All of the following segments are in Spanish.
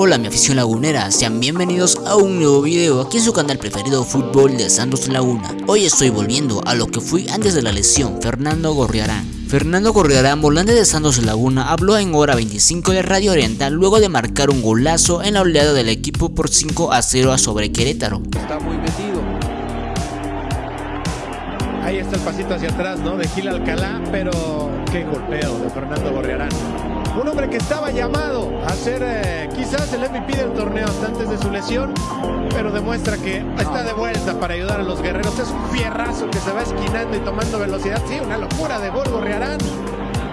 Hola mi afición lagunera, sean bienvenidos a un nuevo video aquí en su canal preferido Fútbol de Santos Laguna. Hoy estoy volviendo a lo que fui antes de la lesión, Fernando Gorriarán. Fernando Gorriarán, volante de Santos Laguna, habló en hora 25 de Radio Oriental luego de marcar un golazo en la oleada del equipo por 5 a 0 sobre Querétaro. Está muy metido. Ahí está el pasito hacia atrás, ¿no? De Gil Alcalá, pero qué golpeo de Fernando Gorriarán. Un hombre que estaba llamado a ser eh, quizás el MVP del torneo hasta antes de su lesión, pero demuestra que está de vuelta para ayudar a los guerreros. Es un fierrazo que se va esquinando y tomando velocidad. Sí, una locura de gol Gorriarán.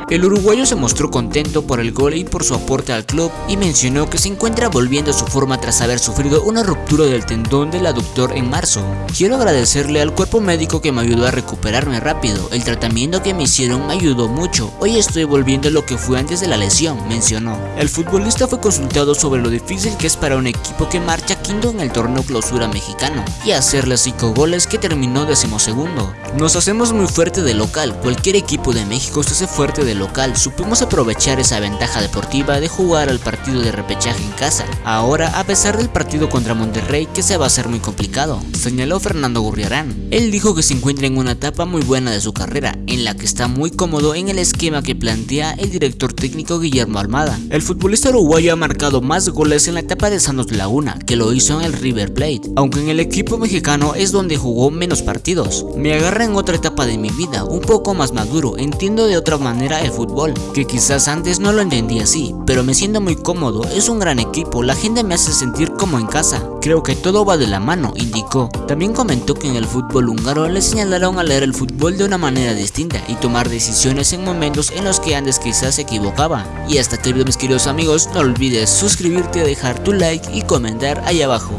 El uruguayo se mostró contento por el gol y por su aporte al club y mencionó que se encuentra volviendo a su forma tras haber sufrido una ruptura del tendón del aductor en marzo. Quiero agradecerle al cuerpo médico que me ayudó a recuperarme rápido, el tratamiento que me hicieron me ayudó mucho, hoy estoy volviendo a lo que fue antes de la lesión, mencionó. El futbolista fue consultado sobre lo difícil que es para un equipo que marcha quinto en el torneo clausura mexicano y hacerle 5 goles que terminó decimosegundo. Nos hacemos muy fuerte de local, cualquier equipo de México se hace fuerte local, supimos aprovechar esa ventaja deportiva de jugar al partido de repechaje en casa. Ahora, a pesar del partido contra Monterrey que se va a hacer muy complicado, señaló Fernando Gurriarán. Él dijo que se encuentra en una etapa muy buena de su carrera, en la que está muy cómodo en el esquema que plantea el director técnico Guillermo Almada. El futbolista uruguayo ha marcado más goles en la etapa de Santos Laguna, que lo hizo en el River Plate, aunque en el equipo mexicano es donde jugó menos partidos. Me agarra en otra etapa de mi vida, un poco más maduro, entiendo de otra manera fútbol, que quizás antes no lo entendía así, pero me siento muy cómodo, es un gran equipo, la gente me hace sentir como en casa, creo que todo va de la mano, indicó. También comentó que en el fútbol húngaro le señalaron a leer el fútbol de una manera distinta y tomar decisiones en momentos en los que antes quizás se equivocaba. Y hasta aquí mis queridos amigos, no olvides suscribirte, dejar tu like y comentar ahí abajo.